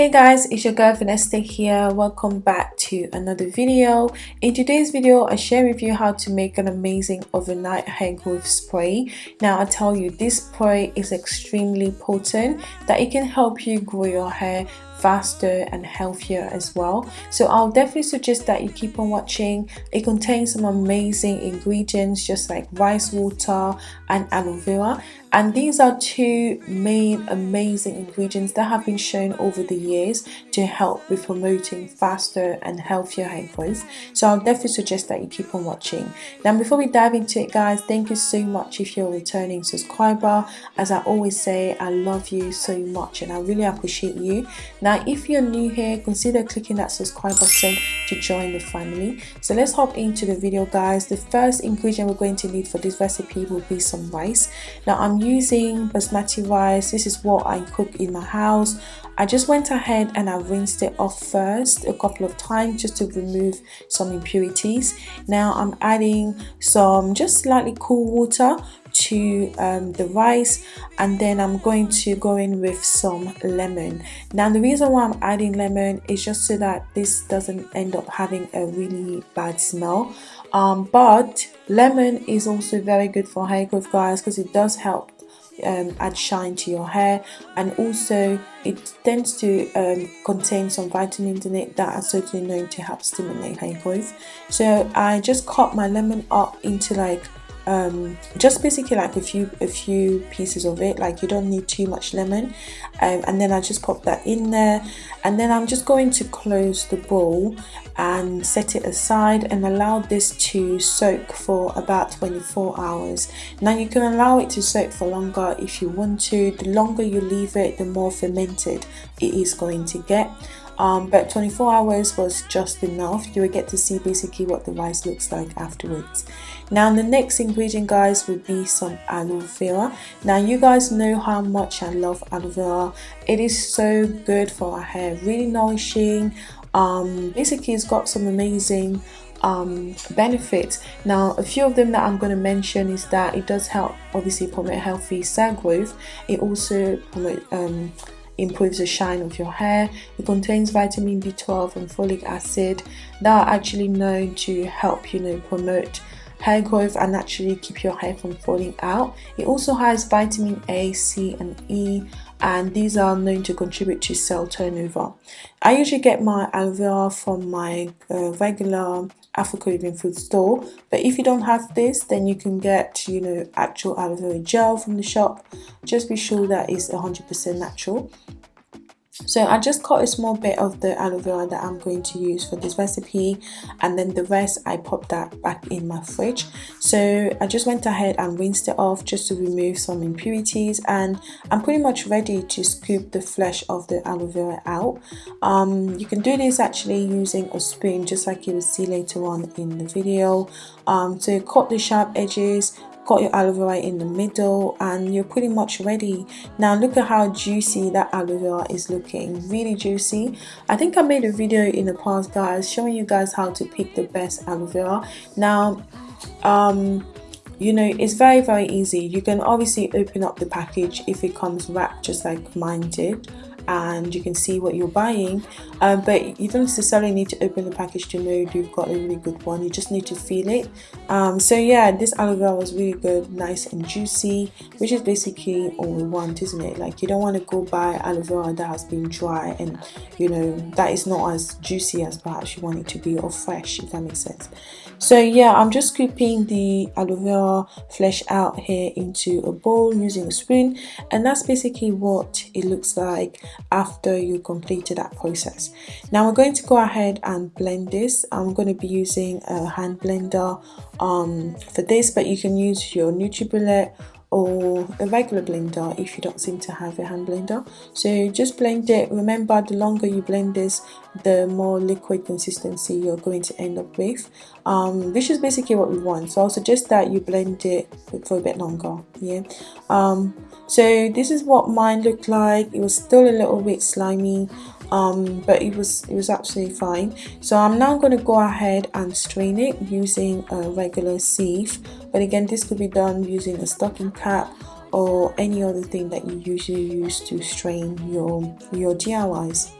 hey guys it's your girl Vanessa here. Welcome back to another video. In today's video i share with you how to make an amazing overnight hair growth spray. Now i tell you this spray is extremely potent that it can help you grow your hair faster and healthier as well. So i'll definitely suggest that you keep on watching. It contains some amazing ingredients just like rice water and aloe vera. And these are two main amazing ingredients that have been shown over the years to help with promoting faster and healthier hair growth. So i'll definitely suggest that you keep on watching. Now before we dive into it guys thank you so much if you're a returning subscriber. As i always say i love you so much and i really appreciate you. Now now if you're new here consider clicking that subscribe button to join the family. So let's hop into the video guys. The first ingredient we're going to need for this recipe will be some rice. Now i'm using basmati rice. This is what i cook in my house. I just went ahead and I rinsed it off first a couple of times just to remove some impurities. Now I'm adding some just slightly cool water to um, the rice and then I'm going to go in with some lemon. Now the reason why I'm adding lemon is just so that this doesn't end up having a really bad smell. Um, but lemon is also very good for hair growth guys because it does help um, add shine to your hair. And also it tends to um, contain some vitamins in it that are certainly known to help stimulate hair growth. So I just cut my lemon up into like um, just basically like a few a few pieces of it. Like you don't need too much lemon. Um, and then I just pop that in there. And then I'm just going to close the bowl and set it aside and allow this to soak for about 24 hours. Now you can allow it to soak for longer if you want to. The longer you leave it the more fermented it is going to get um, but 24 hours was just enough. You will get to see basically what the rice looks like afterwards. Now the next ingredient guys would be some aloe vera. Now you guys know how much I love aloe vera. It is so good for our hair really nourishing. Um, basically it's got some amazing um, benefits. Now a few of them that I'm going to mention is that it does help obviously promote healthy cell growth. It also promote um, improves the shine of your hair. It contains vitamin B12 and folic acid that are actually known to help, you know, promote hair growth and actually keep your hair from falling out. It also has vitamin A, C and E and these are known to contribute to cell turnover. I usually get my aloe vera from my uh, regular Africa Even Food store but if you don't have this then you can get you know actual aloe vera gel from the shop just be sure that it's 100% natural so I just cut a small bit of the aloe vera that I'm going to use for this recipe and then the rest I popped that back in my fridge. So I just went ahead and rinsed it off just to remove some impurities and I'm pretty much ready to scoop the flesh of the aloe vera out. Um, you can do this actually using a spoon just like you will see later on in the video. Um, so cut the sharp edges got your aloe vera in the middle and you're pretty much ready. Now look at how juicy that aloe vera is looking. Really juicy. I think i made a video in the past guys showing you guys how to pick the best aloe vera. Now um you know it's very very easy. You can obviously open up the package if it comes wrapped just like mine did and you can see what you're buying. Um, but you don't necessarily need to open the package to know you've got a really good one. You just need to feel it. Um, so yeah this aloe vera was really good nice and juicy which is basically all we want isn't it? Like you don't want to go buy aloe vera that has been dry and you know that is not as juicy as perhaps you want it to be or fresh if that makes sense. So yeah i'm just scooping the aloe vera flesh out here into a bowl using a spoon. And that's basically what it looks like after you completed that process. Now we're going to go ahead and blend this. I'm going to be using a hand blender um, for this but you can use your NutriBullet or a regular blender if you don't seem to have a hand blender. So just blend it. Remember the longer you blend this the more liquid consistency you're going to end up with um, which is basically what we want. So I'll suggest that you blend it for a bit longer yeah? Um, so this is what mine looked like. It was still a little bit slimy um, but it was it was absolutely fine. So I'm now going to go ahead and strain it using a regular sieve. But again this could be done using a stocking cap or any other thing that you usually use to strain your your DIYs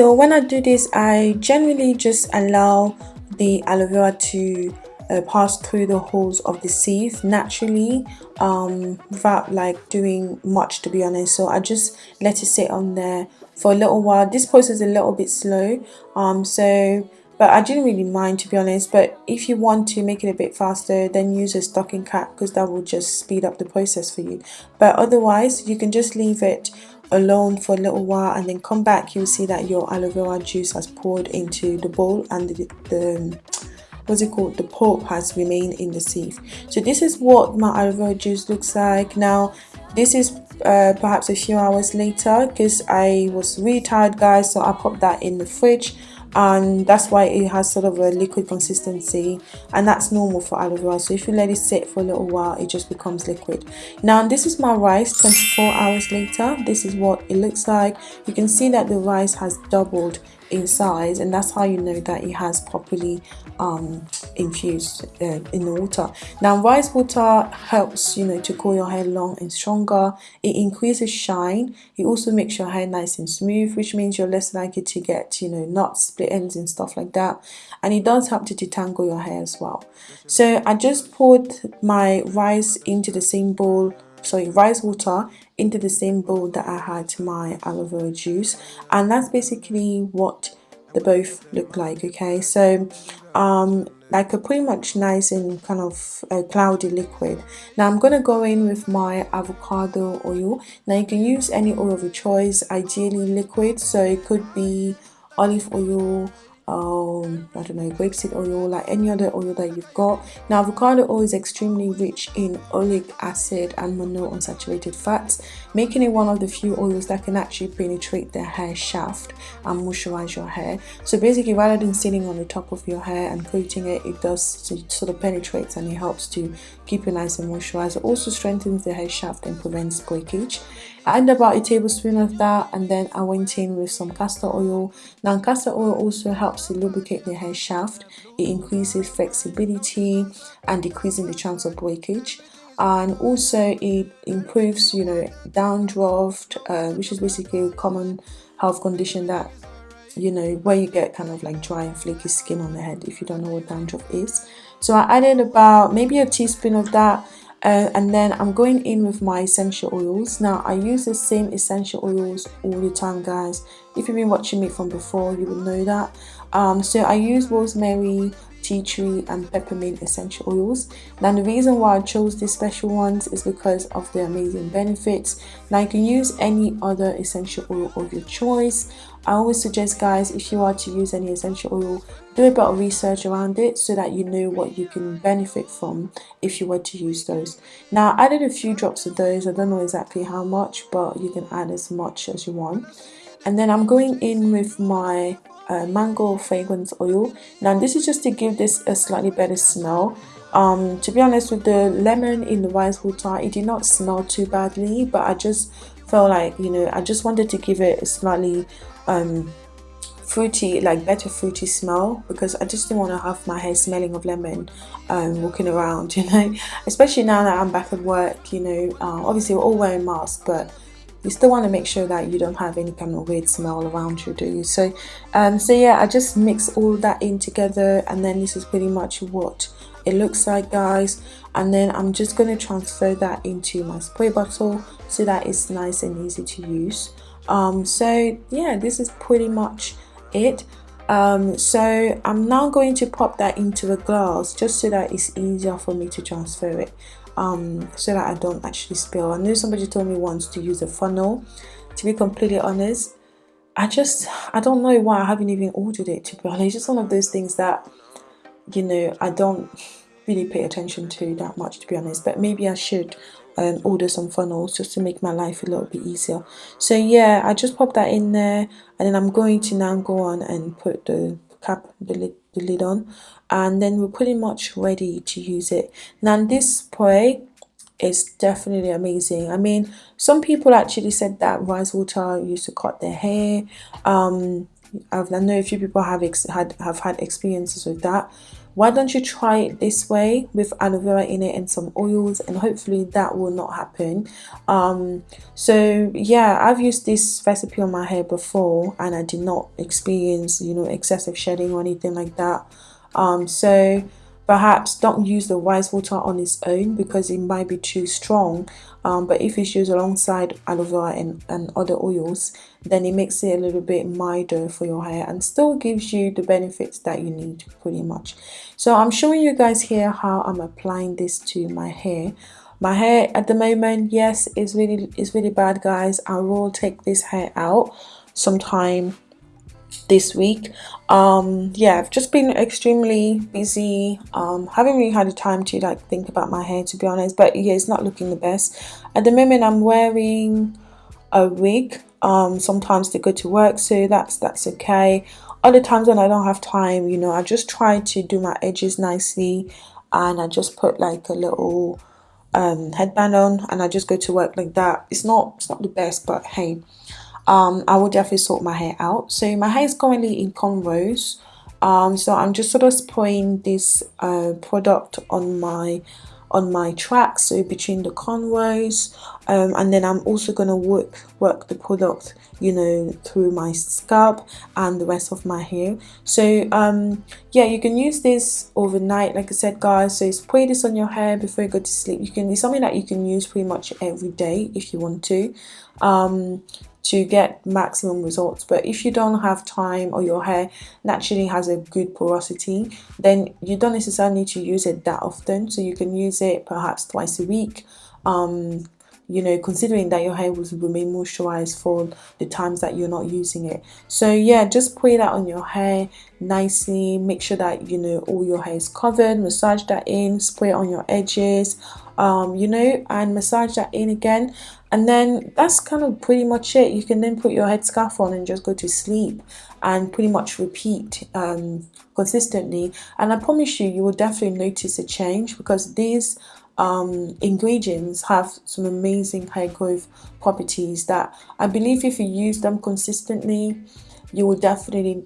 so when I do this I generally just allow the aloe vera to uh, pass through the holes of the sieve naturally um, without like doing much to be honest. So I just let it sit on there for a little while. This process is a little bit slow um, so but I didn't really mind to be honest. But if you want to make it a bit faster then use a stocking cap because that will just speed up the process for you. But otherwise you can just leave it alone for a little while and then come back you'll see that your aloe vera juice has poured into the bowl and the, the what's it called? The pulp has remained in the sieve. So this is what my aloe vera juice looks like. Now this is uh, perhaps a few hours later because I was really tired guys so I popped that in the fridge and that's why it has sort of a liquid consistency and that's normal for aloe vera. So if you let it sit for a little while it just becomes liquid. Now this is my rice 24 hours later. This is what it looks like. You can see that the rice has doubled in size and that's how you know that it has properly um, infused uh, in the water. Now rice water helps you know to cool your hair long and stronger. It increases shine. It also makes your hair nice and smooth which means you're less likely to get you know knots split ends and stuff like that. And it does help to detangle your hair as well. So I just poured my rice into the same bowl sorry rice water into the same bowl that I had my aloe vera juice. And that's basically what they both look like okay? So um like a pretty much nice and kind of a cloudy liquid. Now i'm gonna go in with my avocado oil. Now you can use any oil of your choice ideally liquid. So it could be olive oil um i don't know grapeseed oil like any other oil that you've got. Now avocado oil is extremely rich in oleic acid and monounsaturated fats making it one of the few oils that can actually penetrate the hair shaft and moisturize your hair. So basically rather than sitting on the top of your hair and coating it it does it sort of penetrates and it helps to keep it nice and moisturized. It also strengthens the hair shaft and prevents breakage I added about a tablespoon of that and then I went in with some castor oil. Now castor oil also helps to lubricate the hair shaft. It increases flexibility and decreasing the chance of breakage and also it improves you know dandruff uh, which is basically a common health condition that you know where you get kind of like dry and flaky skin on the head if you don't know what dandruff is so I added about maybe a teaspoon of that uh, and then I'm going in with my essential oils. Now I use the same essential oils all the time guys. If you've been watching me from before you will know that. Um, so I use rosemary tea tree and peppermint essential oils. Now the reason why I chose these special ones is because of the amazing benefits. Now you can use any other essential oil of your choice. I always suggest guys if you are to use any essential oil do a bit of research around it so that you know what you can benefit from if you were to use those. Now I added a few drops of those. I don't know exactly how much but you can add as much as you want. And then I'm going in with my uh, mango fragrance oil. Now this is just to give this a slightly better smell. Um, to be honest with the lemon in the rice water it did not smell too badly but I just felt like you know I just wanted to give it a slightly um, fruity like better fruity smell because I just didn't want to have my hair smelling of lemon um, walking around you know. Especially now that I'm back at work you know uh, obviously we're all wearing masks but you still want to make sure that you don't have any kind of weird smell around you do you? So um so yeah i just mix all that in together and then this is pretty much what it looks like guys. And then i'm just going to transfer that into my spray bottle so that it's nice and easy to use. Um so yeah this is pretty much it. Um, so I'm now going to pop that into a glass just so that it's easier for me to transfer it um, so that I don't actually spill. I know somebody told me once to use a funnel. To be completely honest, I just, I don't know why I haven't even ordered it to be honest. It's just one of those things that, you know, I don't really pay attention to that much to be honest. But maybe I should um, order some funnels just to make my life a little bit easier. So yeah, I just pop that in there and then I'm going to now go on and put the cap, the lid, the lid on and then we're pretty much ready to use it. Now this spray is definitely amazing. I mean, some people actually said that rice water used to cut their hair. Um, I've, I know a few people have had have had experiences with that why don't you try it this way with aloe vera in it and some oils and hopefully that will not happen. Um, so yeah I've used this recipe on my hair before and I did not experience you know excessive shedding or anything like that. Um, so perhaps don't use the rice water on its own because it might be too strong. Um, but if it's used alongside aloe vera and, and other oils then it makes it a little bit milder for your hair and still gives you the benefits that you need pretty much. So I'm showing you guys here how I'm applying this to my hair. My hair at the moment yes is really is really bad guys. I will take this hair out sometime this week. Um yeah i've just been extremely busy. Um haven't really had the time to like think about my hair to be honest but yeah it's not looking the best. At the moment i'm wearing a wig. Um sometimes to go to work so that's that's okay. Other times when i don't have time you know i just try to do my edges nicely and i just put like a little um headband on and i just go to work like that. It's not it's not the best but hey um, I will definitely sort my hair out. So my hair is currently in cornrows. Um, so I'm just sort of spraying this uh, product on my on my tracks so between the cornrows um, and then I'm also going to work work the product you know through my scalp and the rest of my hair. So um, yeah you can use this overnight like I said guys. So spray this on your hair before you go to sleep. You can it's something that you can use pretty much every day if you want to um, to get maximum results. But if you don't have time or your hair naturally has a good porosity then you don't necessarily need to use it that often. So you can use it perhaps twice a week um, you know considering that your hair will remain moisturized for the times that you're not using it. So yeah just put that on your hair nicely. Make sure that you know all your hair is covered. Massage that in. Spray on your edges. Um, you know and massage that in again. And then that's kind of pretty much it. You can then put your headscarf on and just go to sleep and pretty much repeat um, consistently. And I promise you you will definitely notice a change because these um, ingredients have some amazing hair growth properties that I believe if you use them consistently you will definitely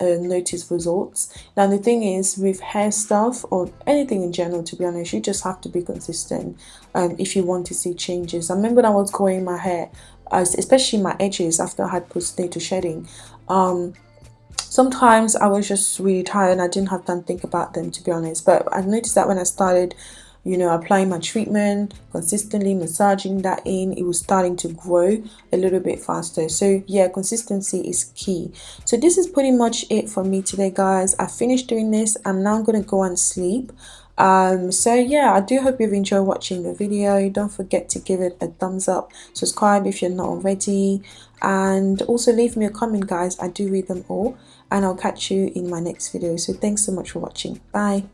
uh, notice results. Now the thing is with hair stuff or anything in general to be honest you just have to be consistent um, if you want to see changes. I remember when I was growing my hair especially my edges after I had postnatal shedding um, sometimes I was just really tired and I didn't have time to think about them to be honest. But I noticed that when I started you know applying my treatment consistently massaging that in it was starting to grow a little bit faster. So yeah consistency is key. So this is pretty much it for me today guys. I finished doing this. I'm now gonna go and sleep. Um so yeah i do hope you've enjoyed watching the video. Don't forget to give it a thumbs up subscribe if you're not already and also leave me a comment guys. I do read them all and i'll catch you in my next video. So thanks so much for watching. Bye